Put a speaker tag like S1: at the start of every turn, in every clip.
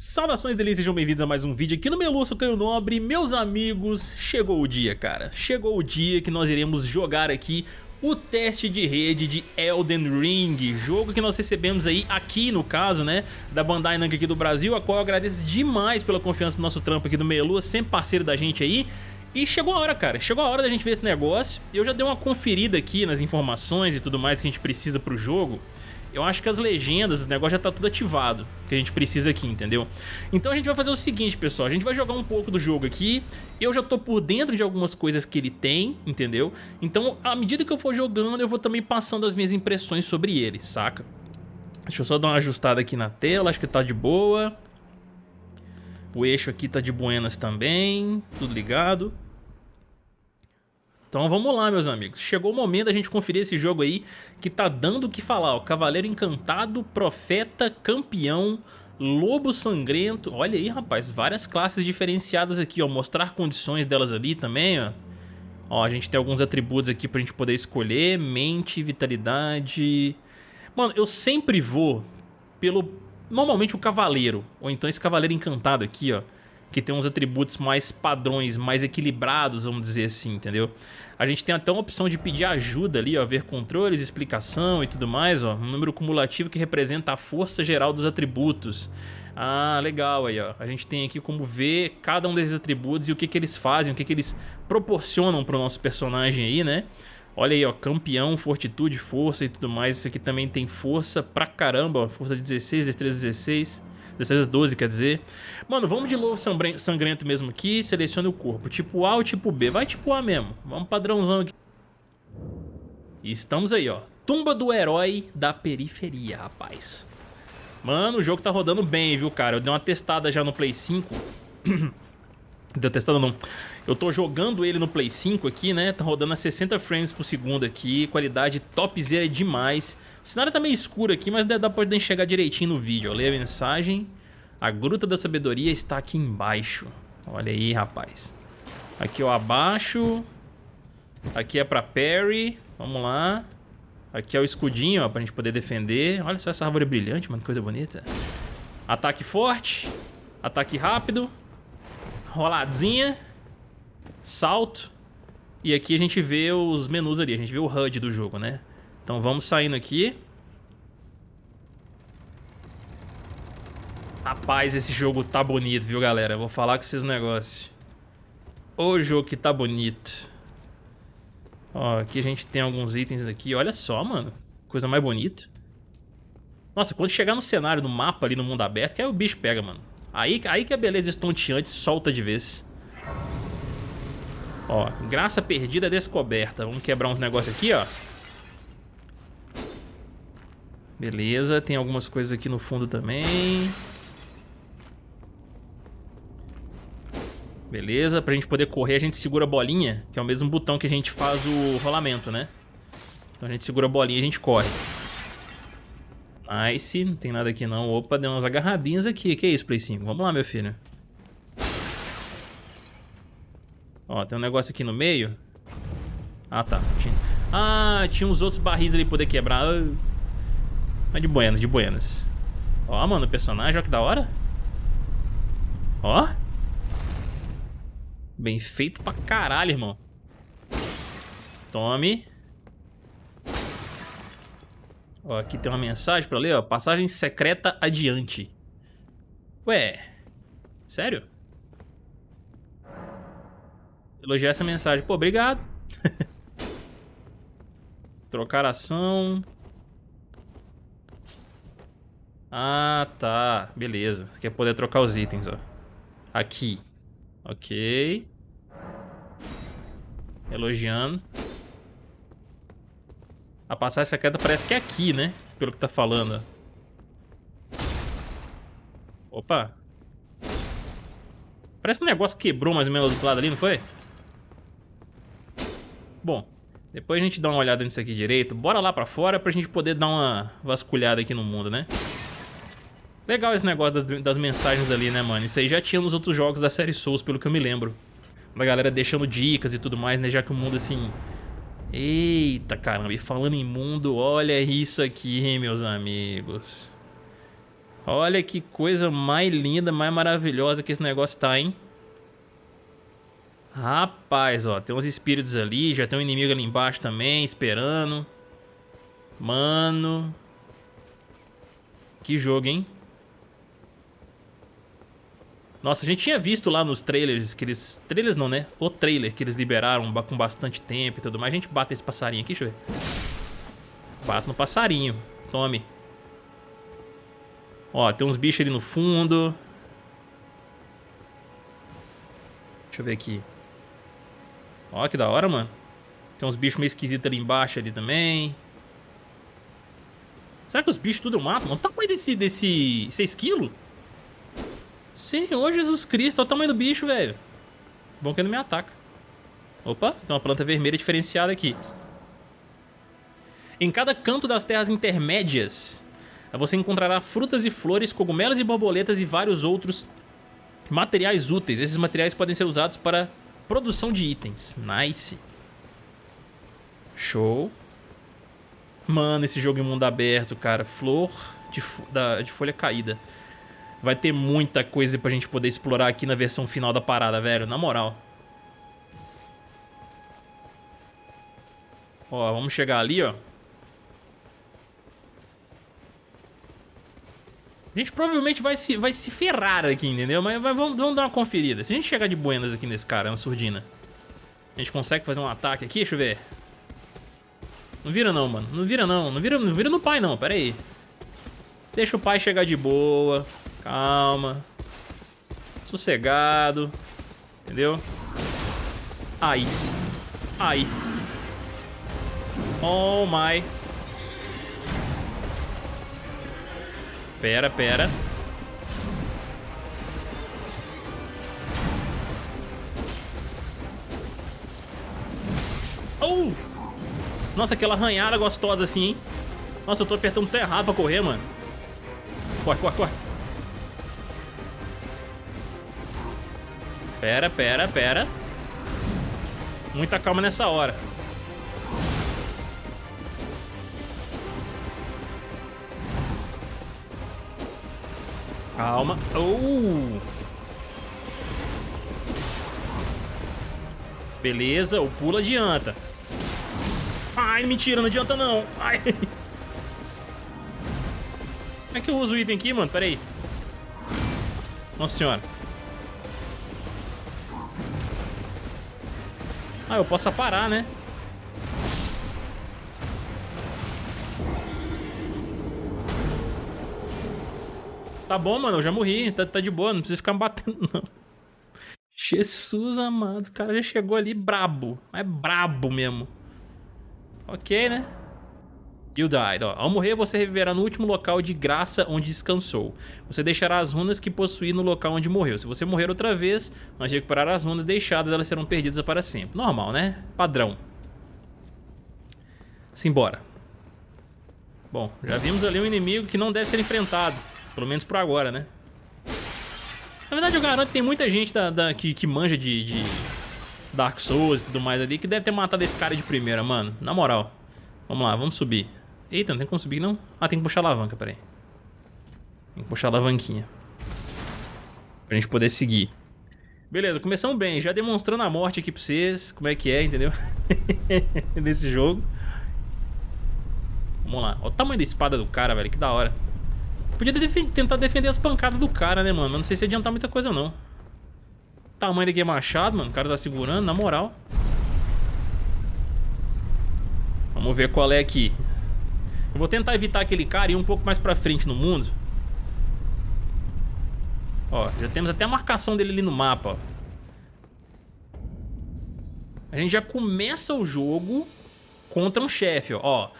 S1: Saudações delícias, sejam bem-vindos a mais um vídeo aqui no meu Lúcio Caio Nobre. Meus amigos, chegou o dia, cara. Chegou o dia que nós iremos jogar aqui o teste de rede de Elden Ring. Jogo que nós recebemos aí aqui no caso, né Da Bandai Namco aqui do Brasil A qual eu agradeço demais pela confiança do nosso trampo aqui do Meia Sempre parceiro da gente aí. E chegou a hora, cara, chegou a hora da gente ver esse negócio. Eu já dei uma conferida aqui nas informações e tudo mais que a gente precisa pro jogo eu acho que as legendas, esse negócio já tá tudo ativado, que a gente precisa aqui, entendeu? Então a gente vai fazer o seguinte, pessoal, a gente vai jogar um pouco do jogo aqui, eu já tô por dentro de algumas coisas que ele tem, entendeu? Então, à medida que eu for jogando, eu vou também passando as minhas impressões sobre ele, saca? Deixa eu só dar uma ajustada aqui na tela, acho que tá de boa. O eixo aqui tá de buenas também, tudo ligado. Então vamos lá, meus amigos. Chegou o momento da gente conferir esse jogo aí que tá dando o que falar. Ó. Cavaleiro Encantado, Profeta, Campeão, Lobo Sangrento. Olha aí, rapaz, várias classes diferenciadas aqui, ó. Mostrar condições delas ali também, ó. Ó, a gente tem alguns atributos aqui pra gente poder escolher. Mente, vitalidade... Mano, eu sempre vou pelo... Normalmente o cavaleiro, ou então esse cavaleiro encantado aqui, ó que tem uns atributos mais padrões, mais equilibrados, vamos dizer assim, entendeu? A gente tem até uma opção de pedir ajuda ali, ó, ver controles, explicação e tudo mais, ó, um número cumulativo que representa a força geral dos atributos. Ah, legal aí, ó. A gente tem aqui como ver cada um desses atributos e o que que eles fazem, o que que eles proporcionam para o nosso personagem aí, né? Olha aí, ó, campeão, fortitude, força e tudo mais. Isso aqui também tem força pra caramba, ó, força 16, destreza 16. 16 12, quer dizer. Mano, vamos de lobo sangrento mesmo aqui. Selecione o corpo. Tipo A ou tipo B? Vai tipo A mesmo. Vamos padrãozão aqui. E estamos aí, ó. Tumba do herói da periferia, rapaz. Mano, o jogo tá rodando bem, viu, cara? Eu dei uma testada já no Play 5. Deu testada não. Eu tô jogando ele no Play 5 aqui, né? Tá rodando a 60 frames por segundo aqui. Qualidade topzera demais. O cenário tá meio escuro aqui, mas dá pra enxergar direitinho no vídeo. Leia a mensagem. A Gruta da Sabedoria está aqui embaixo. Olha aí, rapaz. Aqui, ó, abaixo. Aqui é pra parry. Vamos lá. Aqui é o escudinho, ó, pra gente poder defender. Olha só essa árvore brilhante, mano, que coisa bonita. Ataque forte. Ataque rápido. Roladinha. Salto. E aqui a gente vê os menus ali, a gente vê o HUD do jogo, né? Então vamos saindo aqui. Rapaz, esse jogo tá bonito, viu, galera? vou falar com vocês um negócio. O jogo que tá bonito. Ó, aqui a gente tem alguns itens aqui. Olha só, mano. Coisa mais bonita. Nossa, quando chegar no cenário, no mapa ali no mundo aberto, que aí o bicho pega, mano. Aí, aí que a beleza estonteante solta de vez. Ó, graça perdida descoberta. Vamos quebrar uns negócios aqui, ó. Beleza, tem algumas coisas aqui no fundo também. Beleza, pra gente poder correr a gente segura a bolinha, que é o mesmo botão que a gente faz o rolamento, né? Então a gente segura a bolinha e a gente corre. Nice, não tem nada aqui não. Opa, deu umas agarradinhas aqui. Que é isso, Play 5? Vamos lá, meu filho. Ó, tem um negócio aqui no meio. Ah, tá. Ah, tinha uns outros barris ali pra poder quebrar. Ah. Mas de buenas, de buenas. Ó, mano, o personagem, ó que da hora. Ó. Bem feito pra caralho, irmão. Tome. Ó, aqui tem uma mensagem pra ler, ó. Passagem secreta adiante. Ué. Sério? Elogiar essa mensagem. Pô, obrigado. Trocar ação. Ah, tá. Beleza. Quer poder trocar os itens, ó. Aqui. Ok. Elogiando. A passagem secreta parece que é aqui, né? Pelo que tá falando. Opa. Parece que um negócio quebrou mais ou menos do outro lado ali, não foi? Bom, depois a gente dá uma olhada nisso aqui direito. Bora lá pra fora pra gente poder dar uma vasculhada aqui no mundo, né? Legal esse negócio das, das, mensagens ali, né, mano? Isso aí já tinha nos outros jogos da série Souls, pelo que eu me lembro. Da galera deixando dicas e tudo mais, né? Já que o mundo, assim... Eita, caramba. E falando em mundo, olha isso aqui, meus amigos. Olha que coisa mais linda, mais maravilhosa que esse negócio tá, hein? Rapaz, ó, tem uns espíritos ali, já tem um inimigo ali embaixo também, esperando. Mano. Que jogo, hein? Nossa, a gente tinha visto lá nos trailers que eles... Trailers não, né? O trailer que eles liberaram com bastante tempo e tudo mais. A gente bate esse passarinho aqui, deixa eu ver. Bate no passarinho. Tome. Ó, tem uns bichos ali no fundo. Deixa eu ver aqui. Ó, que da hora, mano. Tem uns bichos meio esquisitos ali embaixo ali também. Será que os bichos tudo eu mato? Olha o tamanho desse... desse 6 quilos? Senhor Jesus Cristo, olha o tamanho do bicho, velho. Bom que ele não me ataca. Opa, tem uma planta vermelha diferenciada aqui. Em cada canto das terras intermédias, você encontrará frutas e flores, cogumelos e borboletas e vários outros materiais úteis. Esses materiais podem ser usados para produção de itens. Nice. Show. Mano, esse jogo em mundo aberto, cara. Flor de, da, de folha caída. Vai ter muita coisa pra gente poder explorar aqui na versão final da parada, velho. Na moral. Ó, vamos chegar ali, ó. A gente provavelmente vai se, vai se ferrar aqui, entendeu? Mas vamos, vamos dar uma conferida. Se a gente chegar de buenas aqui nesse cara, na surdina, a gente consegue fazer um ataque aqui? Deixa eu ver. Não vira não, mano. Não vira não. Não vira, não vira no pai não, pera aí. Deixa o pai chegar de boa. Calma. Sossegado. Entendeu? Aí. Aí. Oh my. Pera, pera. Oh! Nossa, aquela arranhada gostosa assim, hein? Nossa, eu tô apertando tudo errado pra correr, mano. Corre, corre, corre. Pera, pera, pera. Muita calma nessa hora. Calma. Uh! Beleza, o pulo adianta. Ai, mentira, não adianta não. Ai. Como é que eu uso o item aqui, mano? Pera aí. Nossa senhora. Ah, eu posso parar, né? Tá bom, mano, eu já morri. Tá, tá de boa, não precisa ficar me batendo, não. Jesus amado, o cara já chegou ali brabo. É brabo mesmo. Ok, né? You died. Ó, ao morrer, você reviverá no último local de graça onde descansou. Você deixará as runas que possui no local onde morreu. Se você morrer outra vez, antes de recuperar as runas deixadas, elas serão perdidas para sempre. Normal, né? Padrão. Simbora. Bom, já vimos ali um inimigo que não deve ser enfrentado. Pelo menos por agora, né? Na verdade, eu garanto que tem muita gente da, da que, que manja de, de Dark Souls e tudo mais ali que deve ter matado esse cara de primeira, mano. Na moral. Vamos lá, vamos subir. Eita, não tem como subir, não? Ah, tem que puxar a alavanca, peraí. Tem que puxar a alavanquinha. Pra gente poder seguir. Beleza, começamos bem. Já demonstrando a morte aqui pra vocês. Como é que é, entendeu? Nesse jogo. Vamos lá. Olha o tamanho da espada do cara, velho. Que da hora. Podia tentar defender as pancadas do cara, né, mano? Mas não sei se adiantar muita coisa, não. Tamanho daqui é machado, mano. O cara tá segurando, na moral. Vamos ver qual é aqui. Eu vou tentar evitar aquele cara e ir um pouco mais pra frente no mundo. Ó, já temos até a marcação dele ali no mapa, ó. A gente já começa o jogo contra um chefe, ó. ó.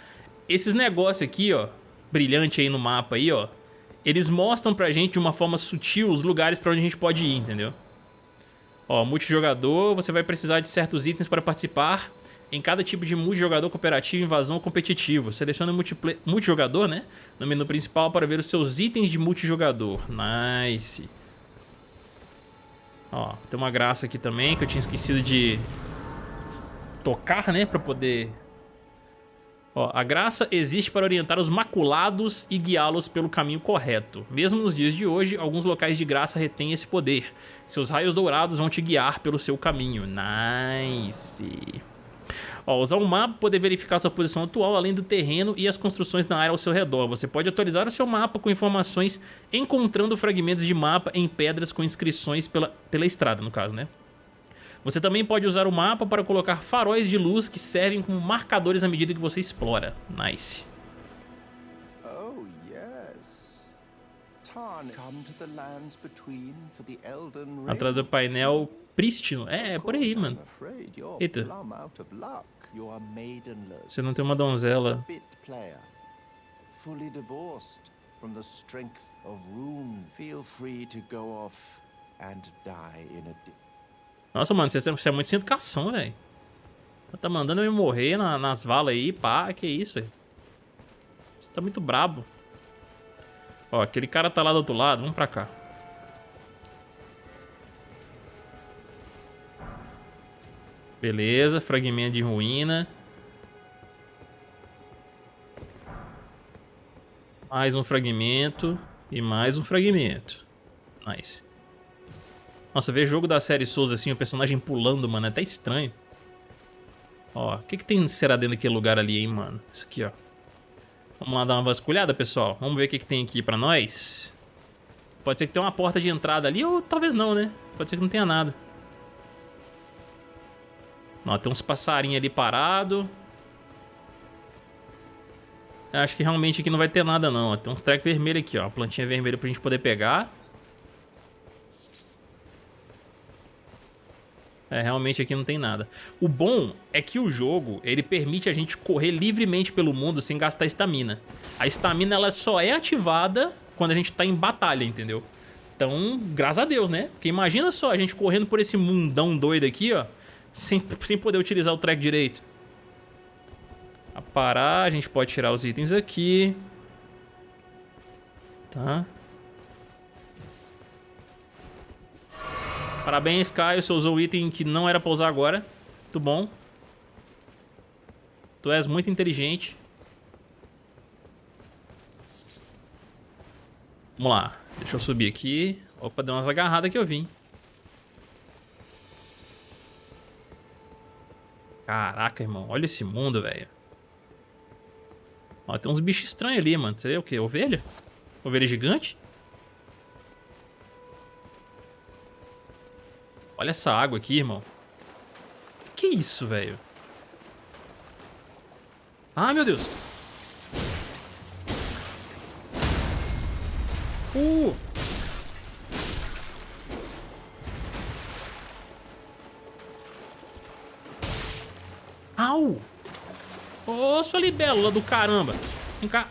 S1: Esses negócios aqui, ó, brilhante aí no mapa aí, ó eles mostram pra gente de uma forma sutil os lugares pra onde a gente pode ir, entendeu? Ó, multijogador, você vai precisar de certos itens para participar em cada tipo de multijogador cooperativo, invasão ou competitivo. Selecione multijogador, né? No menu principal para ver os seus itens de multijogador. Nice. Ó, tem uma graça aqui também que eu tinha esquecido de tocar, né? Pra poder Ó, a graça existe para orientar os maculados e guiá-los pelo caminho correto. Mesmo nos dias de hoje, alguns locais de graça retêm esse poder. Seus raios dourados vão te guiar pelo seu caminho. Nice. Ó, usar um mapa para poder verificar sua posição atual, além do terreno e as construções na área ao seu redor. Você pode atualizar o seu mapa com informações encontrando fragmentos de mapa em pedras com inscrições pela, pela estrada, no caso, né? Você também pode usar o mapa para colocar faróis de luz que servem como marcadores à medida que você explora. Nice. Oh, Atrás do painel prístino. É, é por aí, mano. Eita. Você não tem uma donzela. Fully divorced from the strength of rune. Feel free to go off and die in a nossa, mano, você, você é muito sem educação, velho. Tá mandando eu morrer na, nas valas aí, pá, que isso, véio. Você tá muito brabo. Ó, aquele cara tá lá do outro lado, vamos pra cá. Beleza, fragmento de ruína. Mais um fragmento e mais um fragmento. Nice. Nossa, ver jogo da série Souls assim, o personagem pulando, mano, é até estranho. Ó, o que que tem será dentro daquele lugar ali, hein, mano? Isso aqui, ó. Vamos lá dar uma vasculhada, pessoal. Vamos ver o que que tem aqui pra nós. Pode ser que tenha uma porta de entrada ali, ou talvez não, né? Pode ser que não tenha nada. Ó, tem uns passarinhos ali parado. Acho que realmente aqui não vai ter nada, não. Tem uns treco vermelho aqui, ó. Plantinha vermelha pra gente poder pegar. É, realmente aqui não tem nada. O bom é que o jogo, ele permite a gente correr livremente pelo mundo sem gastar estamina. A estamina, ela só é ativada quando a gente tá em batalha, entendeu? Então, graças a Deus, né? Porque imagina só a gente correndo por esse mundão doido aqui, ó, sem, sem poder utilizar o track direito. A parar, a gente pode tirar os itens aqui. Tá? Parabéns, Caio. Você usou o item que não era pra usar agora. Muito bom. Tu és muito inteligente. Vamos lá. Deixa eu subir aqui. Opa, deu umas agarradas que eu vim. Caraca, irmão. Olha esse mundo, velho. Ó, tem uns bichos estranhos ali, mano. É o quê? Ovelha? Ovelha gigante? Olha essa água aqui, irmão. Que, que é isso, velho? Ah, meu Deus. Uh! Au! Ô, oh, sua libélula do caramba. Vem cá.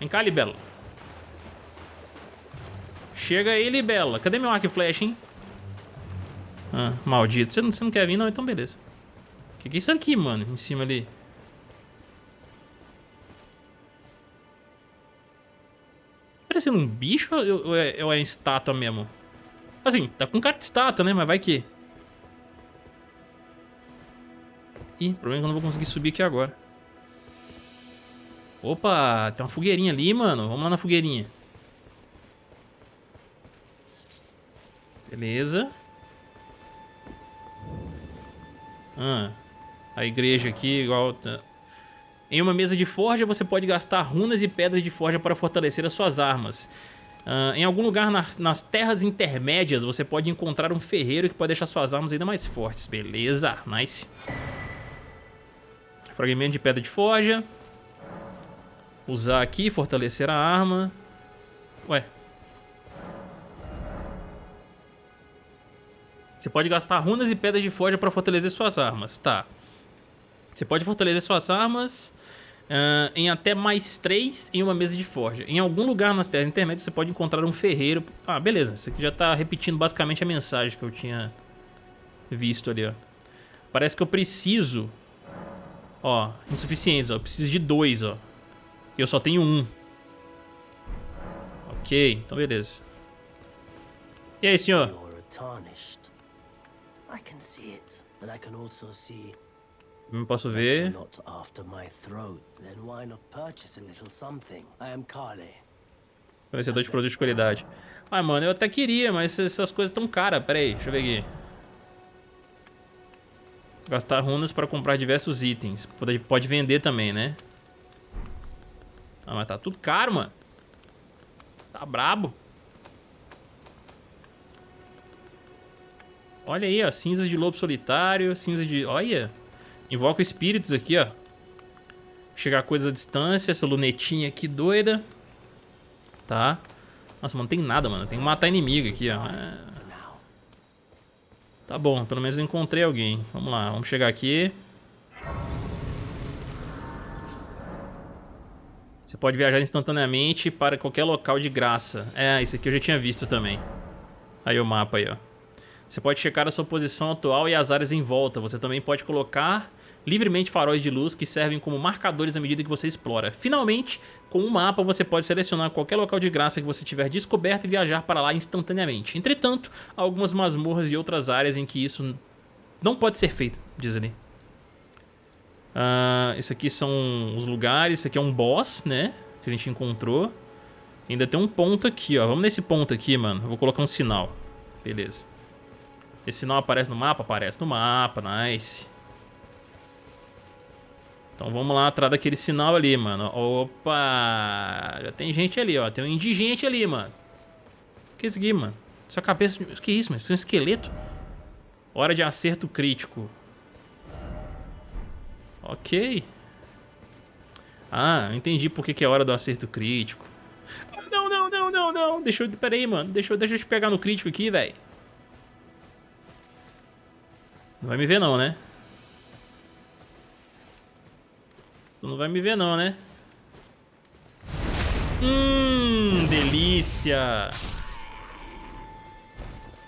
S1: Vem cá, libélula. Chega aí, Libela. Cadê meu arco e flecha, hein? Ah, maldito. Você não, você não quer vir, não? Então beleza. O que, que é isso aqui, mano? Em cima ali. Parecendo um bicho ou é, ou é estátua mesmo? Assim, tá com cara de estátua, né? Mas vai que... Ih, o problema é que eu não vou conseguir subir aqui agora. Opa, tem uma fogueirinha ali, mano. Vamos lá na fogueirinha. Beleza. Ah, a igreja aqui, igual... Em uma mesa de forja, você pode gastar runas e pedras de forja para fortalecer as suas armas. Uh, em algum lugar nas, nas, terras intermédias, você pode encontrar um ferreiro que pode deixar suas armas ainda mais fortes. Beleza, nice. Fragmento de pedra de forja. Usar aqui, fortalecer a arma. Ué, Você pode gastar runas e pedras de forja para fortalecer suas armas. Tá. Você pode fortalecer suas armas uh, em até mais 3 em uma mesa de forja. Em algum lugar nas terras intermédias você pode encontrar um ferreiro. Ah, beleza. Isso aqui já tá repetindo basicamente a mensagem que eu tinha visto ali, ó. Parece que eu preciso... Ó, insuficientes, ó. Eu preciso de dois, ó. E eu só tenho um. Ok, então beleza. E aí, senhor? Não posso ver.
S2: Not after my throat, then why not purchase a little something? I am Carly.
S1: Fornecedor de produtos de qualidade. Ah, mano, eu até queria, mas essas coisas tão caras. Pera aí, deixa eu ver aqui. Gastar runas para comprar diversos itens. Pode, pode vender também, né? Ah, mas tá tudo caro, mano. Tá brabo. Olha aí, ó. Cinzas de lobo solitário, cinza de... Olha. Invoca espíritos aqui, ó. Chegar coisas à distância. Essa lunetinha aqui doida. Tá. Nossa, mano, não tem nada, mano. Tem que matar inimigo aqui, ó. É... Tá bom, pelo menos eu encontrei alguém. Vamos lá, vamos chegar aqui. Você pode viajar instantaneamente para qualquer local de graça. É, isso aqui eu já tinha visto também. Aí o mapa aí, ó. Você pode checar a sua posição atual e as áreas em volta. Você também pode colocar livremente faróis de luz que servem como marcadores à medida que você explora. Finalmente, com o um mapa você pode selecionar qualquer local de graça que você tiver descoberto e viajar para lá instantaneamente. Entretanto, há algumas masmorras e outras áreas em que isso não pode ser feito, diz ali. Uh, esse aqui são os lugares, esse aqui é um boss, né, que a gente encontrou. Ainda tem um ponto aqui, ó. Vamos nesse ponto aqui, mano. Eu vou colocar um sinal. Beleza. Esse sinal aparece no mapa? Aparece no mapa, nice. Então vamos lá atrás daquele sinal ali, mano. Opa! Já tem gente ali, ó. Tem um indigente ali, mano. Que é isso aqui, mano? Essa cabeça... Que é isso, mano? Isso é um esqueleto? Hora de acerto crítico. Ok. Ah, entendi por que, que é hora do acerto crítico. Não, não, não, não, não. Deixa eu... Pera aí, mano. Deixa eu, deixa eu te pegar no crítico aqui, velho. Não vai me ver não, né? Tu não vai me ver não, né? Hum, delícia.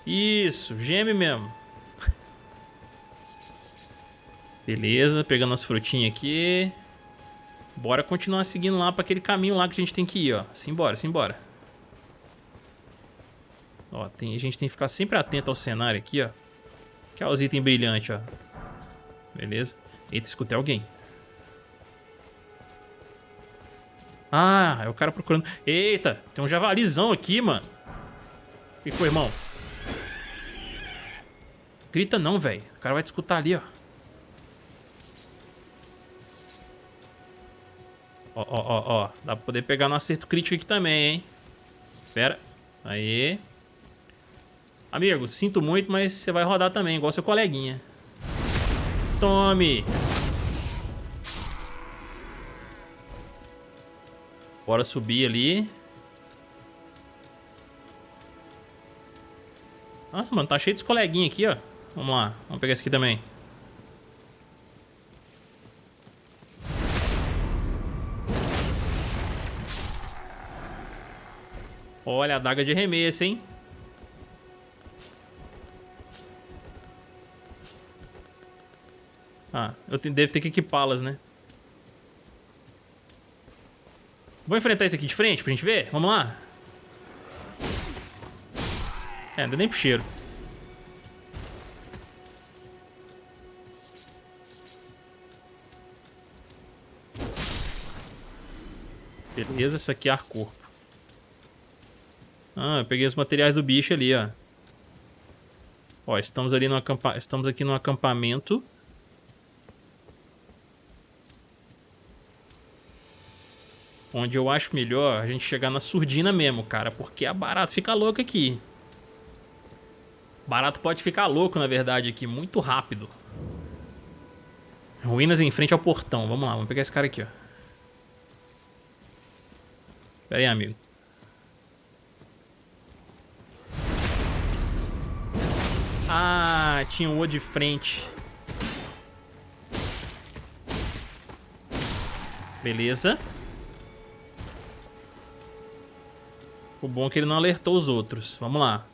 S1: Isso, geme mesmo. Beleza, pegando as frutinhas aqui. Bora continuar seguindo lá para aquele caminho lá que a gente tem que ir, ó. Simbora, simbora. Ó, tem, a gente tem que ficar sempre atento ao cenário aqui, ó. Que é os itens brilhantes, ó. Beleza. Eita, escutei alguém. Ah, é o cara procurando... Eita, tem um javalizão aqui, mano. Que foi, irmão? Grita não, velho. O cara vai te escutar ali, ó. Ó, ó, ó, ó. Dá pra poder pegar no acerto crítico aqui também, hein? Pera. Aí. Amigo, sinto muito, mas você vai rodar também, igual seu coleguinha. Tome! Bora subir ali. Nossa, mano, tá cheio de coleguinhas aqui, ó. Vamos lá, vamos pegar esse aqui também. Olha a daga de remessa, hein? Ah, eu devo ter que equipá-las, né? Vou enfrentar esse aqui de frente pra gente ver? Vamos lá? É, não deu nem pro cheiro. Beleza, essa aqui é ar corpo. Ah, eu peguei os materiais do bicho ali, ó. Ó, estamos ali no estamos aqui no acampamento. Onde eu acho melhor a gente chegar na surdina mesmo, cara. Porque a barato fica louco aqui. Barato pode ficar louco, na verdade, aqui. Muito rápido. Ruínas em frente ao portão. Vamos lá, vamos pegar esse cara aqui, ó. Pera aí, amigo. Ah, tinha um O de frente. Beleza. O bom é que ele não alertou os outros. Vamos lá.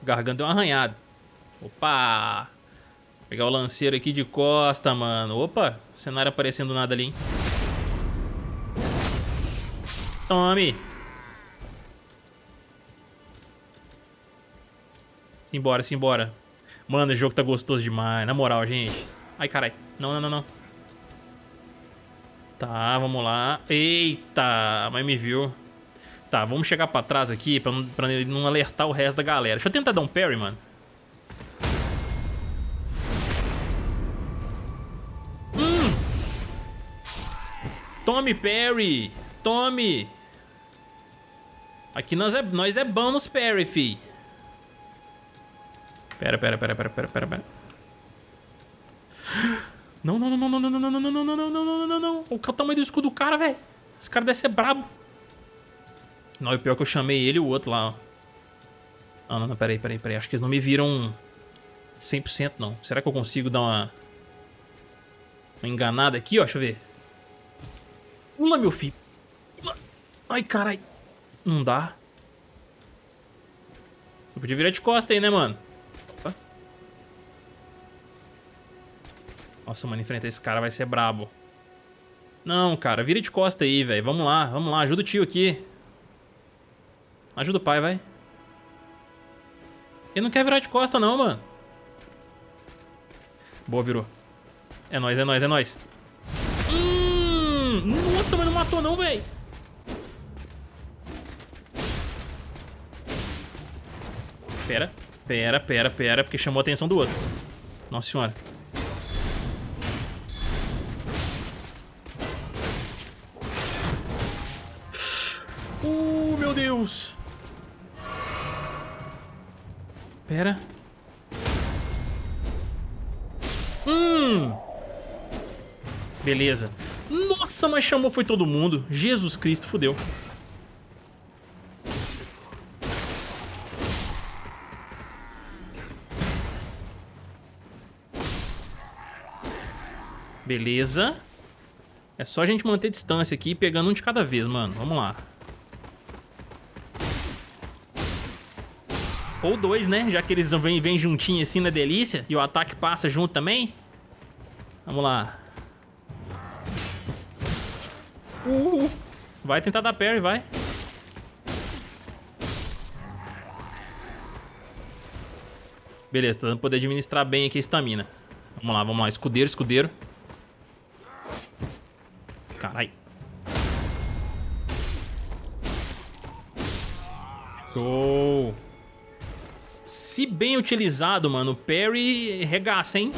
S1: O garganta deu uma arranhada. Opa! Vou pegar o lanceiro aqui de costa, mano. Opa! Cenário aparecendo nada ali, hein? Tome! Simbora, simbora. Mano, esse jogo tá gostoso demais, na moral, gente. Ai, carai. Não, não, não, não. Tá, vamos lá. Eita, mas me viu. Tá, vamos chegar pra trás aqui pra pra ele não alertar o resto da galera. Deixa eu tentar dar um parry, mano. Hum! Tome parry! Tome! Aqui nós é, nós é bom nos parry, fi. Pera, pera, pera, pera, pera, pera, pera. Não, não, não, não, não, não, não, não, não, não, não, não, não, não, não, não. Olha o tamanho do escudo do cara, velho. Esse cara deve ser brabo. Não, e pior que eu chamei ele e o outro lá, ó. Ah, não, não, peraí, peraí, peraí. Acho que eles não me viram 100% não. Será que eu consigo dar uma... Uma enganada aqui, ó? Deixa eu ver. Pula, meu filho. Ai, carai. Não dá. Você podia virar de costa aí, né, mano? Nossa, mano, enfrentar esse cara vai ser brabo. Não, cara, vira de costa aí, velho. Vamos lá, vamos lá. Ajuda o tio aqui. Ajuda o pai, vai. Ele não quer virar de costa, não, mano. Boa, virou. É nóis, é nóis, é nóis. Hum, nossa, mas não matou não, velho. Pera, pera, pera, pera, porque chamou a atenção do outro. Nossa senhora. Meu Deus. Pera. Hum. Beleza. Nossa, mas chamou foi todo mundo. Jesus Cristo, fudeu. Beleza. É só a gente manter distância aqui, pegando um de cada vez, mano. Vamos lá. Ou dois, né? Já que eles vêm, vêm juntinho assim na delícia. E o ataque passa junto também. Vamos lá. Uh, vai tentar dar parry, vai. Beleza, tá dando poder administrar bem aqui a estamina. Vamos lá, vamos lá. Escudeiro, escudeiro. Carai. Show. Se bem utilizado, mano, o parry regaça, hein?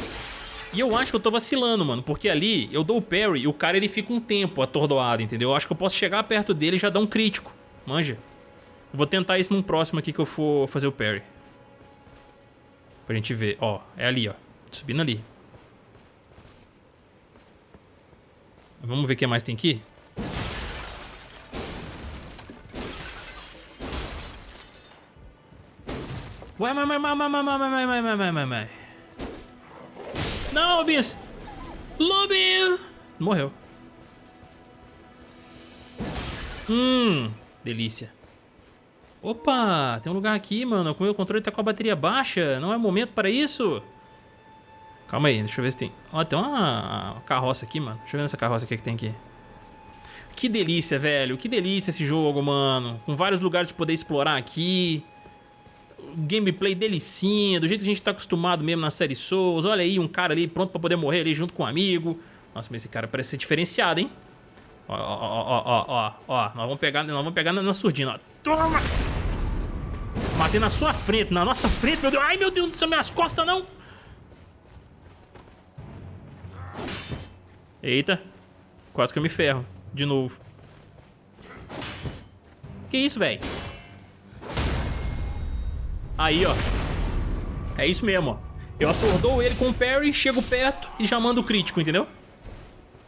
S1: E eu acho que eu tô vacilando, mano, porque ali eu dou o parry e o cara ele fica um tempo atordoado, entendeu? Eu acho que eu posso chegar perto dele e já dar um crítico, manja. Eu vou tentar isso num próximo aqui que eu for fazer o parry. Pra gente ver, ó, é ali, ó, subindo ali. Vamos ver o que mais tem aqui? Ué, mas, mas, mas, mas, mas, mas, mas, mas, mas, mas, mas. Não, Lobinhos! Lobinho! Morreu. Hum, delícia. Opa, tem um lugar aqui, mano. O meu controle tá com a bateria baixa. Não é momento para isso? Calma aí, deixa eu ver se tem... Ó, tem uma carroça aqui, mano. Deixa eu ver nessa carroça aqui que tem aqui. Que delícia, velho. Que delícia esse jogo, mano. Com vários lugares de poder explorar aqui. Gameplay delicinha, do jeito que a gente tá acostumado mesmo na série Souls. Olha aí, um cara ali pronto pra poder morrer ali junto com um amigo. Nossa, mas esse cara parece ser diferenciado, hein? Ó, ó, ó, ó, ó, ó. Nós vamos pegar, nós vamos pegar na, na surdina, ó. Toma! Matei na sua frente, na nossa frente, meu Deus. Ai, meu Deus do céu, minhas costas não. Eita. Quase que eu me ferro. De novo. Que isso, velho? Aí, ó. É isso mesmo, ó. Eu atordou ele com o parry, chego perto e já mando o crítico, entendeu?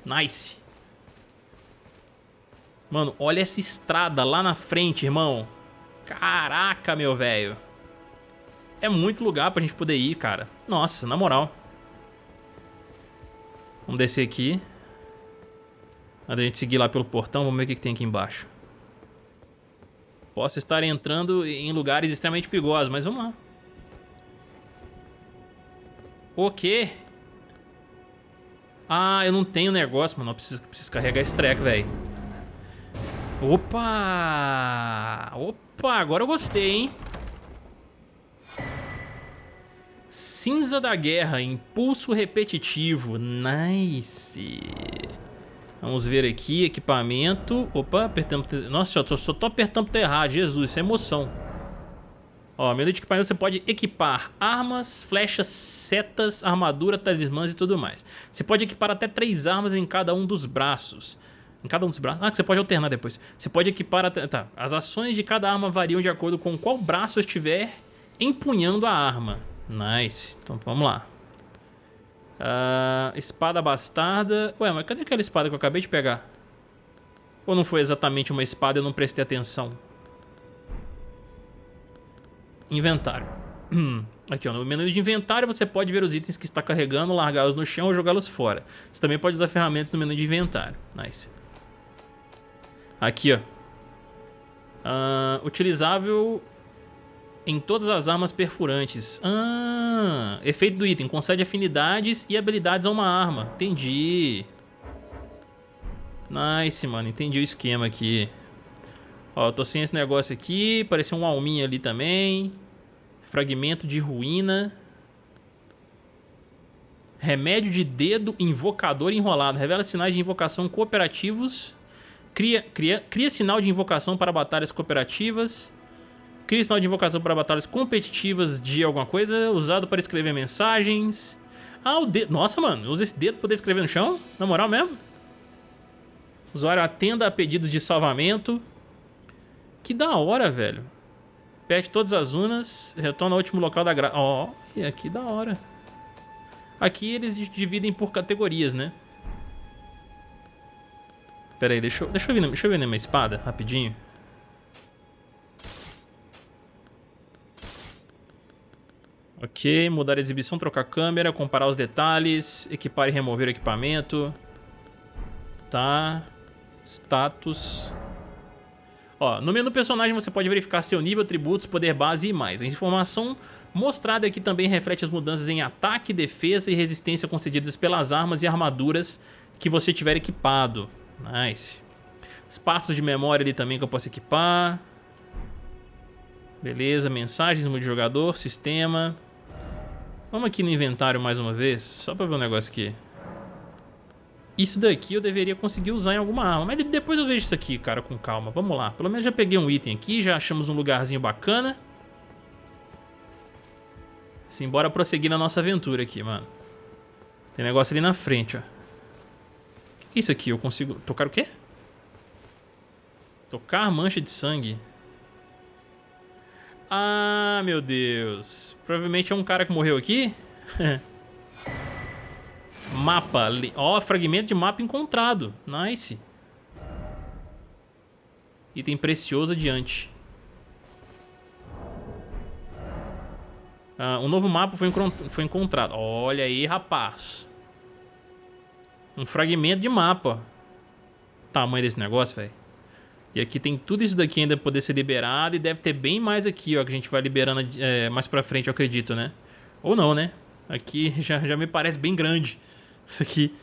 S1: Nice. Mano, olha essa estrada lá na frente, irmão. Caraca, meu velho. É muito lugar pra gente poder ir, cara. Nossa, na moral. Vamos descer aqui. Antes da gente seguir lá pelo portão, vamos ver o que, que tem aqui embaixo. Posso estar entrando em lugares extremamente perigosos, mas vamos lá. O quê? Ah, eu não tenho negócio, mano. Eu preciso, preciso carregar esse treco, velho. Opa! Opa, agora eu gostei, hein? Cinza da Guerra, impulso repetitivo. Nice. Vamos ver aqui, equipamento. Opa, apertamos... Nossa, eu só tô apertando errado. Jesus, isso é emoção. Ó, menu de equipamento você pode equipar armas, flechas, setas, armadura, talismãs e tudo mais. Você pode equipar até três armas em cada um dos braços. Em cada um dos braços? Ah, que você pode alternar depois. Você pode equipar até... Tá, as ações de cada arma variam de acordo com qual braço estiver empunhando a arma. Nice. Então vamos lá. Uh, espada bastarda. Ué, mas cadê aquela espada que eu acabei de pegar? Ou não foi exatamente uma espada e eu não prestei atenção? Inventário. Aqui, ó, no menu de inventário você pode ver os itens que está carregando, largá-los no chão ou jogá-los fora. Você também pode usar ferramentas no menu de inventário. Nice. Aqui, ó. Uh, utilizável em todas as armas perfurantes. Ah, efeito do item. Concede afinidades e habilidades a uma arma. Entendi. Nice, mano. Entendi o esquema aqui. Ó, tô sem esse negócio aqui. Pareceu um alminha ali também. Fragmento de ruína. Remédio de dedo invocador enrolado. Revela sinais de invocação cooperativos. Cria, cria, cria sinal de invocação para batalhas cooperativas. Cria sinal de invocação para batalhas competitivas de alguma coisa, usado para escrever mensagens. Ah, o dedo. Nossa, mano, usa esse dedo para poder escrever no chão? Na moral mesmo? Usuário atenda a pedidos de salvamento. Que da hora, velho. Perde todas as unas, retorna ao último local da gra... Ó, oh, aqui da hora. Aqui eles dividem por categorias, né? Pera aí, deixa eu, deixa eu, ver, deixa eu ver minha espada, rapidinho. Ok, mudar a exibição, trocar câmera, comparar os detalhes, equipar e remover o equipamento. Tá. Status. Ó, no menu personagem você pode verificar seu nível, atributos, poder base e mais. A informação mostrada aqui também reflete as mudanças em ataque, defesa e resistência concedidas pelas armas e armaduras que você tiver equipado. Nice. Espaços de memória ali também que eu posso equipar. Beleza, mensagens, multijogador, sistema. Vamos aqui no inventário mais uma vez, só pra ver um negócio aqui. Isso daqui eu deveria conseguir usar em alguma arma, mas depois eu vejo isso aqui, cara, com calma. Vamos lá, pelo menos já peguei um item aqui, já achamos um lugarzinho bacana. Simbora prosseguir na nossa aventura aqui, mano. Tem negócio ali na frente, ó. O que é isso aqui? Eu consigo... Tocar o quê? Tocar mancha de sangue. Ah, meu Deus. Provavelmente é um cara que morreu aqui. mapa. Ó, oh, fragmento de mapa encontrado. Nice. Item precioso adiante. Ah, um novo mapa foi, foi encontrado. Olha aí, rapaz. Um fragmento de mapa. Tamanho desse negócio, velho. E aqui tem tudo isso daqui ainda poder ser liberado e deve ter bem mais aqui, ó, que a gente vai liberando é, mais pra frente, eu acredito, né? Ou não, né? Aqui já, já me parece bem grande isso aqui.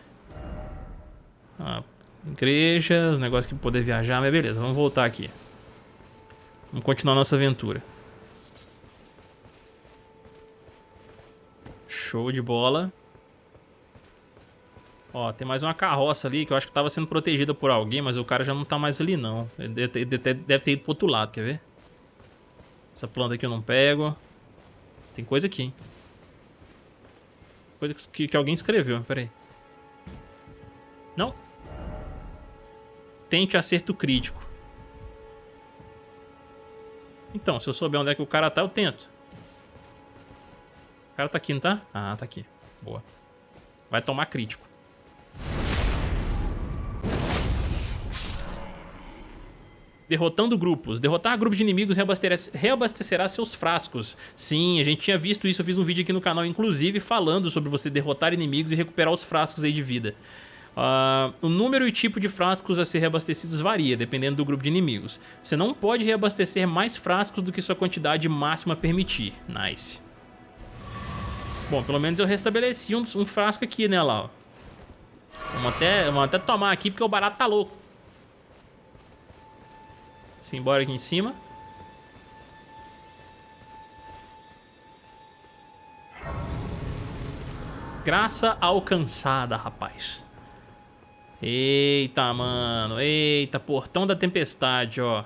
S1: Igreja, os negócios que poder viajar, mas beleza, vamos voltar aqui. Vamos continuar nossa aventura. Show de bola. Ó, tem mais uma carroça ali que eu acho que tava sendo protegida por alguém, mas o cara já não tá mais ali não. Ele deve ter, deve ter ido pro outro lado, quer ver? Essa planta aqui eu não pego. Tem coisa aqui, hein? Coisa que, que alguém escreveu, pera aí. Não. Tente acerto crítico. Então, se eu souber onde é que o cara tá, eu tento. O cara tá aqui, não tá? Ah, tá aqui. Boa. Vai tomar crítico. Derrotando grupos. Derrotar grupos de inimigos reabastecerá seus frascos. Sim, a gente tinha visto isso, eu fiz um vídeo aqui no canal, inclusive, falando sobre você derrotar inimigos e recuperar os frascos aí de vida. Uh, o número e tipo de frascos a ser reabastecidos varia, dependendo do grupo de inimigos. Você não pode reabastecer mais frascos do que sua quantidade máxima permitir. Nice. Bom, pelo menos eu restabeleci um, um frasco aqui, né, lá. Vamos até, vamos até tomar aqui, porque o barato tá louco. Simbora aqui em cima. Graça alcançada, rapaz. Eita, mano. Eita, portão da tempestade, ó.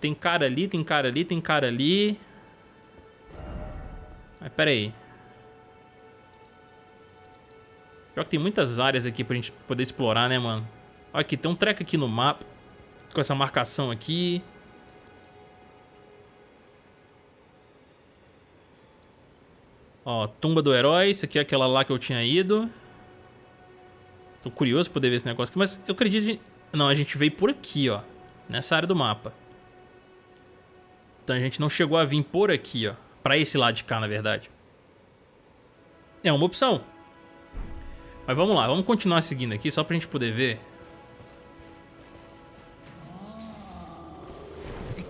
S1: Tem cara ali, tem cara ali, tem cara ali. Mas pera aí. Pior que tem muitas áreas aqui pra gente poder explorar, né, mano? Olha aqui, tem um treco aqui no mapa. Com essa marcação aqui. Ó, tumba do herói. Isso aqui é aquela lá que eu tinha ido. Tô curioso pra poder ver esse negócio aqui, mas eu acredito... Não, a gente veio por aqui, ó. Nessa área do mapa. Então a gente não chegou a vir por aqui, ó. Pra esse lado de cá, na verdade. É uma opção. Mas vamos lá, vamos continuar seguindo aqui, só pra gente poder ver.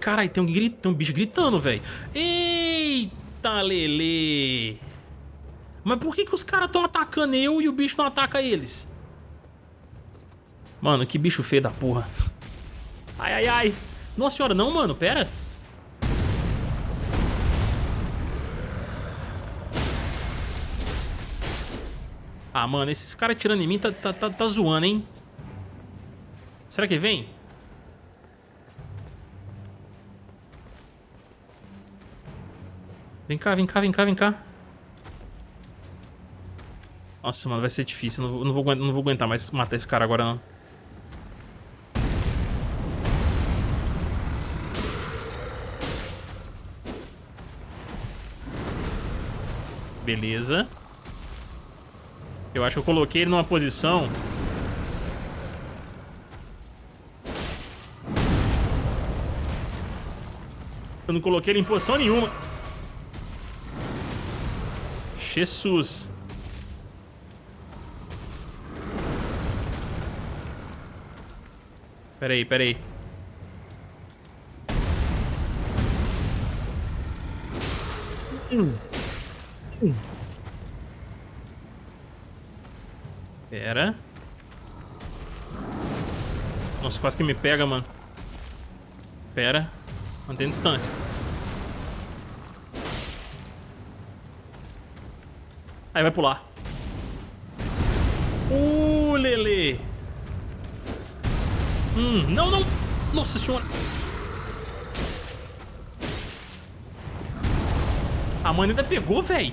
S1: Caralho, tem um, grit... tem um bicho gritando, velho. Eita, Lele. Mas por que, que os caras estão atacando eu e o bicho não ataca eles? Mano, que bicho feio da porra. Ai, ai, ai. Nossa senhora, não, mano, pera. Ah, mano, esses caras tirando em mim tá, tá, tá, tá zoando, hein? Será que vem? Vem cá, vem cá, vem cá, vem cá. Nossa, mano, vai ser difícil. Não, não, vou, não vou aguentar mais matar esse cara agora, não. Beleza. Eu acho que eu coloquei ele numa posição... Eu não coloquei ele em posição nenhuma. Jesus. Peraí, peraí. Pera. Nossa, quase que me pega, mano. Pera. Mantém distância. Aí vai pular. Uh, Lele. Hum, não, não. Nossa senhora. A mãe ainda pegou, velho.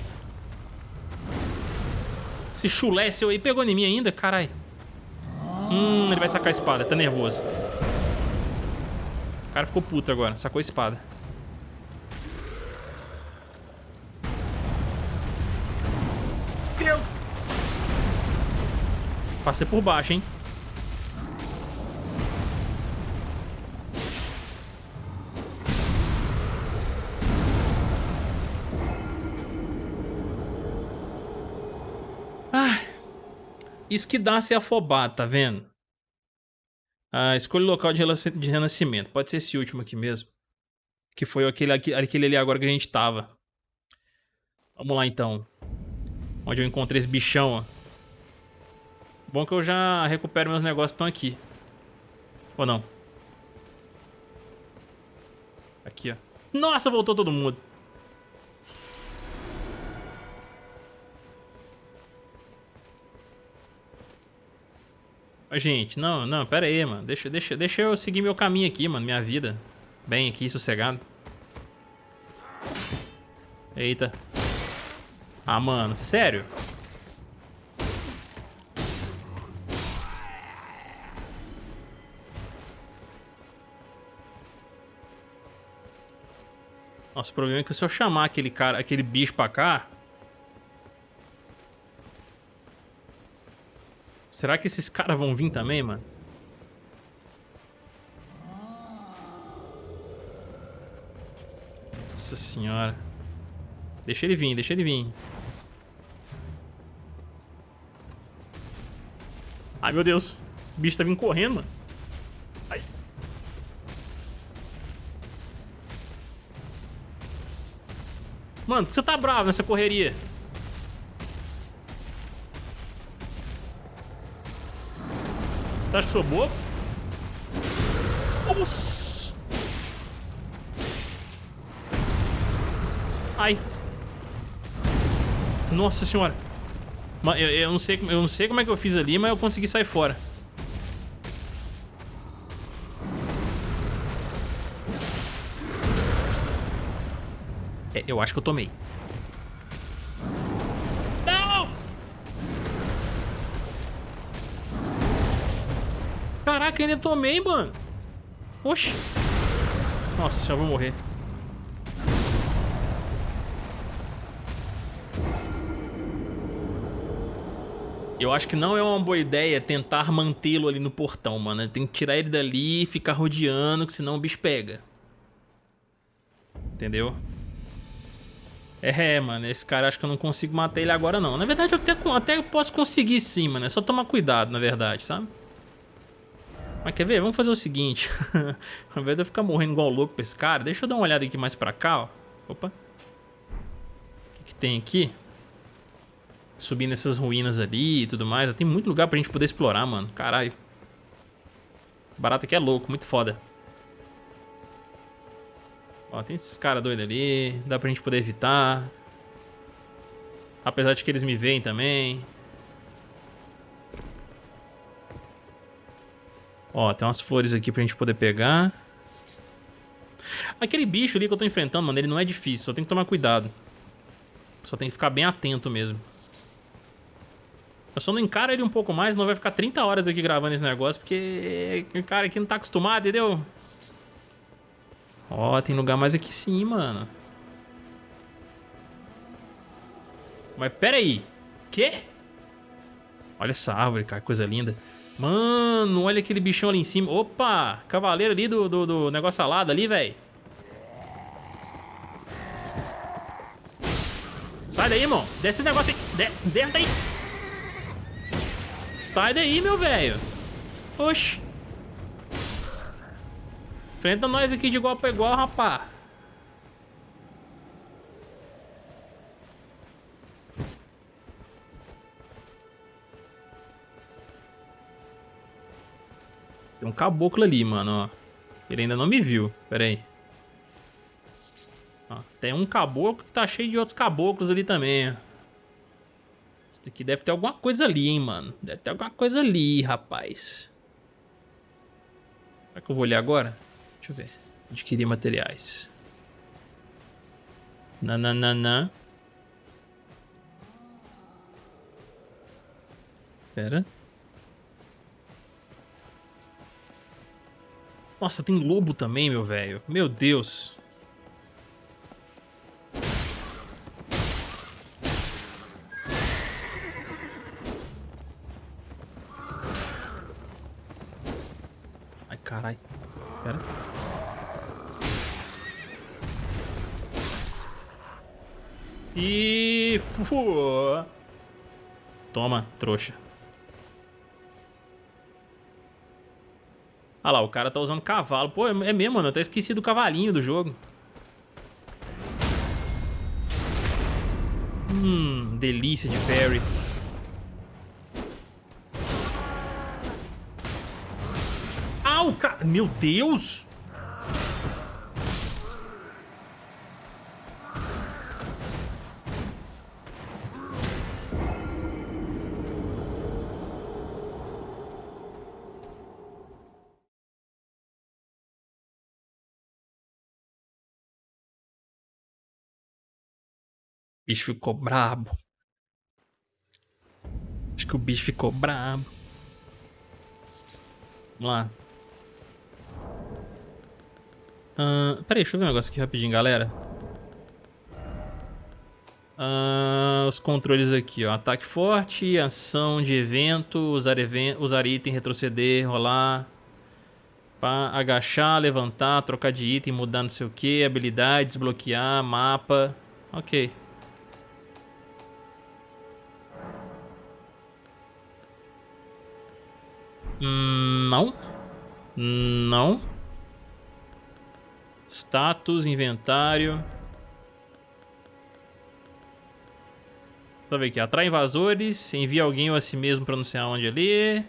S1: Esse chulé seu aí pegou em mim ainda, carai. Hum, ele vai sacar a espada, tá nervoso. O cara ficou puto agora, sacou a espada. Passei por baixo, hein? Isso que dá se afobar, tá vendo? Ah, escolha o local de renascimento. Pode ser esse último aqui mesmo. Que foi aquele, aquele ali agora que a gente tava. Vamos lá então. Onde eu encontrei esse bichão, ó. Bom que eu já recupero meus negócios que estão aqui. Ou não? Aqui, ó. Nossa, voltou todo mundo. Gente, não, não, pera aí, mano. Deixa, deixa, deixa eu seguir meu caminho aqui, mano. Minha vida. Bem aqui, sossegado. Eita. Ah, mano, sério? Nossa, o problema é que se eu chamar aquele cara, aquele bicho pra cá, Será que esses caras vão vir também, mano? Nossa senhora. Deixa ele vir, deixa ele vir. Ai, meu Deus. O bicho tá vindo correndo, mano. Mano, por que você tá bravo nessa correria? Você acha que sou bobo? Nossa! Ai. Nossa senhora. Eu, eu, não sei, eu não sei como é que eu fiz ali, mas eu consegui sair fora. Eu acho que eu tomei. Não! Caraca, ainda tomei, mano. Oxi. Nossa, já vou morrer. Eu acho que não é uma boa ideia tentar mantê-lo ali no portão, mano. Tem que tirar ele dali e ficar rodeando, que senão o bicho pega. Entendeu? É, mano, esse cara acho que eu não consigo matar ele agora não. Na verdade eu até, até posso conseguir sim, mano. É só tomar cuidado, na verdade, sabe? Mas quer ver? Vamos fazer o seguinte. Ao invés de eu ficar morrendo igual louco pra esse cara, deixa eu dar uma olhada aqui mais pra cá, ó. Opa. O que, que tem aqui? Subir nessas ruínas ali e tudo mais. Tem muito lugar pra gente poder explorar, mano. Caralho. Barato aqui é louco, muito foda. Ó, tem esses caras doidos ali. Dá pra gente poder evitar. Apesar de que eles me veem também. Ó, tem umas flores aqui pra gente poder pegar. Aquele bicho ali que eu tô enfrentando, mano, ele não é difícil. Só tem que tomar cuidado. Só tem que ficar bem atento mesmo. Eu só não encaro ele um pouco mais, não vai ficar 30 horas aqui gravando esse negócio, porque o cara aqui não tá acostumado, entendeu? Ó, tem lugar mais aqui sim, mano. Mas pera aí. Quê? Olha essa árvore, cara, coisa linda. Mano, olha aquele bichão ali em cima. Opa, cavaleiro ali do, do, do negócio alado ali, velho. Sai daí, irmão. Desce esse negócio aí. De desce daí. Sai daí, meu velho. Oxi. Enfrenta nós aqui de igual pra igual, rapá. Tem um caboclo ali, mano, ó. Ele ainda não me viu. Pera aí. Tem um caboclo que tá cheio de outros caboclos ali também. Isso daqui deve ter alguma coisa ali, hein, mano. Deve ter alguma coisa ali, rapaz. Será que eu vou olhar agora? Deixa eu ver. Adquirir materiais. Nananana. Pera. Nossa, tem lobo também, meu velho. Meu Deus. Toma, trouxa. Ah lá, o cara tá usando cavalo. Pô, é mesmo, mano. Eu até esqueci do cavalinho do jogo. Hum, delícia de parry. Au, cara. Meu Deus. Bicho ficou brabo. Acho que o bicho ficou brabo. Vamos lá. Uh, peraí, deixa eu ver um negócio aqui rapidinho, galera. Uh, os controles aqui, ó. Ataque forte, ação de evento, usar, evento, usar item, retroceder, rolar. Pá, agachar, levantar, trocar de item, mudar não sei o que, habilidade, desbloquear, mapa. Ok. Não. Não. Status, inventário. Deixa eu ver aqui. Atrai invasores. Envia alguém ou a si mesmo pra não sei aonde ali.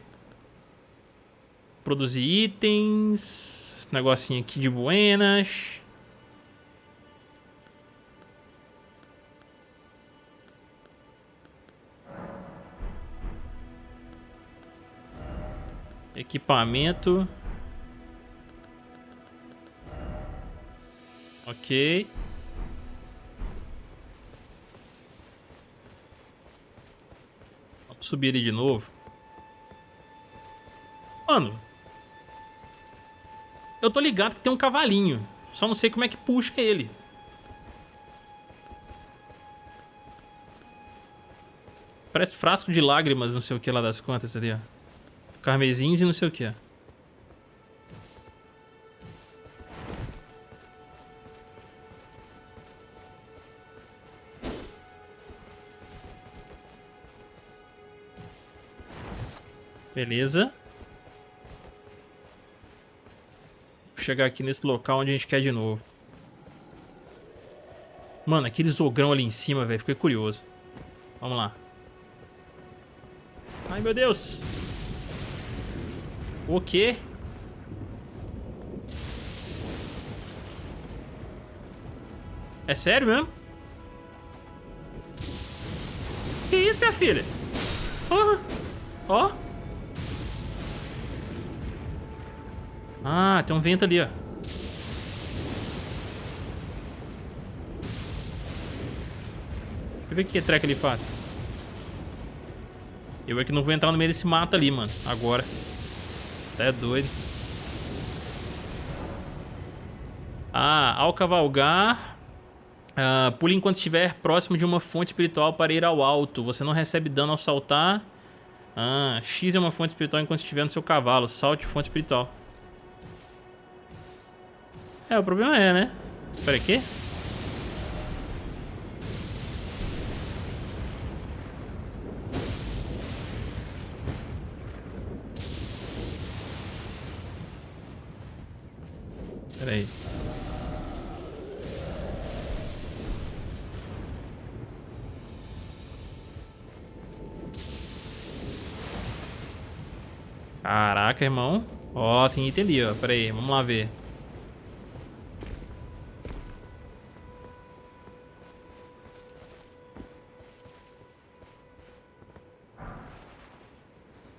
S1: Produzir itens. Esse negocinho aqui de buenas. Equipamento. Ok. Vamos subir ele de novo. Mano. Eu tô ligado que tem um cavalinho. Só não sei como é que puxa ele. Parece frasco de lágrimas, não sei o que lá das contas ali, ó. Carmesins e não sei o que. Beleza. Vou chegar aqui nesse local onde a gente quer de novo. Mano, aquele ogrão ali em cima, velho. Fiquei curioso. Vamos lá. Ai, meu Deus. O quê? É sério mesmo? Que isso, minha filha? Ó. Ó. Ah, tem um vento ali, ó. Deixa eu ver o que treca ele faz. Eu é que não vou entrar no meio desse mato ali, mano. Agora. Até doido. Ah, ao cavalgar... Uh, pule enquanto estiver próximo de uma fonte espiritual para ir ao alto. Você não recebe dano ao saltar. Ah, X é uma fonte espiritual enquanto estiver no seu cavalo. Salte fonte espiritual. É, o problema é, né? Espera aqui. Caraca, irmão. Ó, tem item ali, ó. Pera aí, vamos lá ver.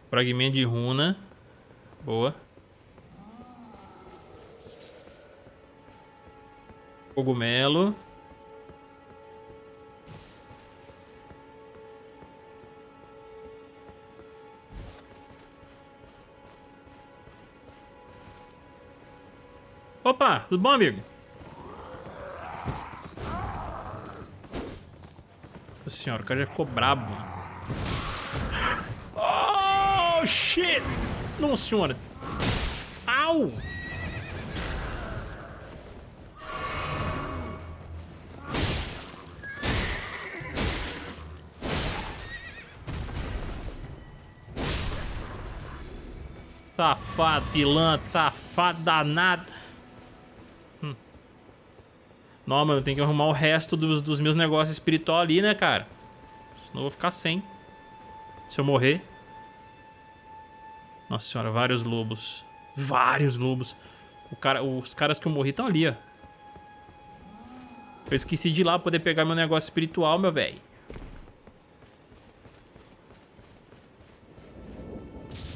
S1: Fragmento de runa. Boa. Cogumelo. Opa, tudo bom, amigo? Nossa senhora, o cara já ficou brabo, mano. Oh, shit! Nossa senhora. Au! Safado, pilantra, safado, danado. Não, mano, tem que arrumar o resto dos, dos meus negócios espiritual ali, né, cara? Senão eu vou ficar sem. Se eu morrer. Nossa senhora, vários lobos. Vários lobos. O cara, os caras que eu morri estão ali, ó. Eu esqueci de ir lá poder pegar meu negócio espiritual, meu velho.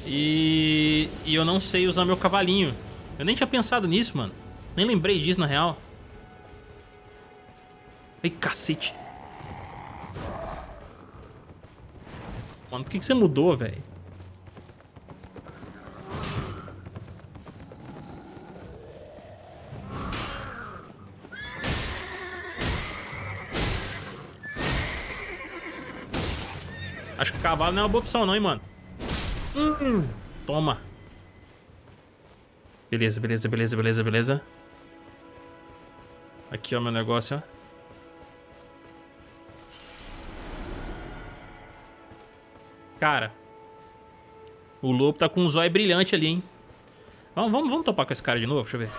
S1: E... e eu não sei usar meu cavalinho. Eu nem tinha pensado nisso, mano. Nem lembrei disso, na real. Ai, cacete. Mano, por que, que você mudou, velho? Acho que cavalo não é uma boa opção não, hein, mano. Hum, toma. Beleza, beleza, beleza, beleza, beleza. Aqui, ó, meu negócio, ó. Cara. O lobo tá com um zóio brilhante ali, hein. Vamos, vamos, vamos topar com esse cara de novo? Deixa eu ver.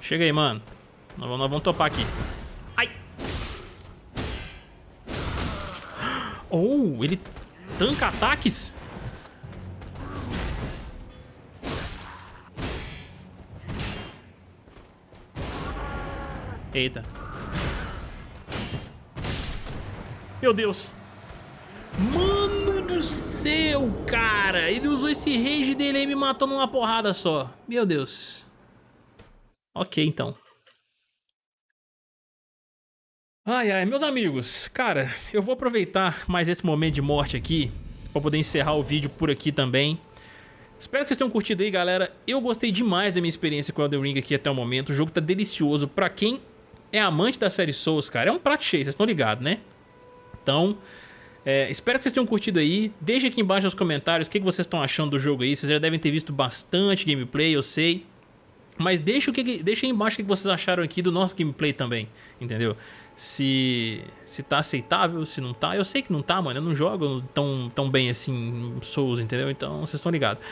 S1: Chega aí, mano. Nós, nós vamos topar aqui. Ai! Oh, ele tanca ataques? Eita. Meu Deus. Mano do céu. cara? Ele usou esse rage dele e me matou numa porrada só. Meu Deus. Ok, então. Ai, ai, meus amigos, cara, eu vou aproveitar mais esse momento de morte aqui pra poder encerrar o vídeo por aqui também. Espero que vocês tenham curtido aí, galera. Eu gostei demais da minha experiência com Elden Ring aqui até o momento. O jogo tá delicioso. Pra quem é amante da série Souls, cara, é um prato cheio, vocês estão ligados, né? Então, é, espero que vocês tenham curtido aí. Deixe aqui embaixo nos comentários o que, vocês estão achando do jogo aí. Vocês já devem ter visto bastante gameplay, eu sei. Mas deixa, o que, deixa aí embaixo o que vocês acharam aqui do nosso gameplay também, entendeu? Se, se tá aceitável, se não tá. Eu sei que não tá, mano. Eu não jogo tão, tão bem assim Souls, entendeu? Então vocês estão ligados.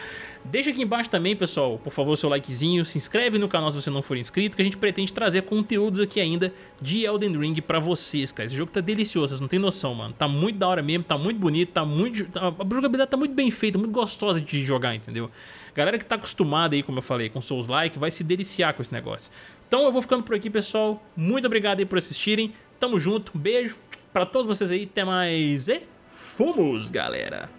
S1: Deixa aqui embaixo também, pessoal, por favor, seu likezinho. Se inscreve no canal se você não for inscrito, que a gente pretende trazer conteúdos aqui ainda de Elden Ring pra vocês, cara. Esse jogo tá delicioso, vocês não tem noção, mano. Tá muito da hora mesmo, tá muito bonito, tá muito... A jogabilidade tá muito bem feita, muito gostosa de jogar, entendeu? Galera que tá acostumada aí, como eu falei, com Souls-like, vai se deliciar com esse negócio. Então eu vou ficando por aqui, pessoal. Muito obrigado aí por assistirem. Tamo junto, beijo pra todos vocês aí. Até mais e fomos, galera!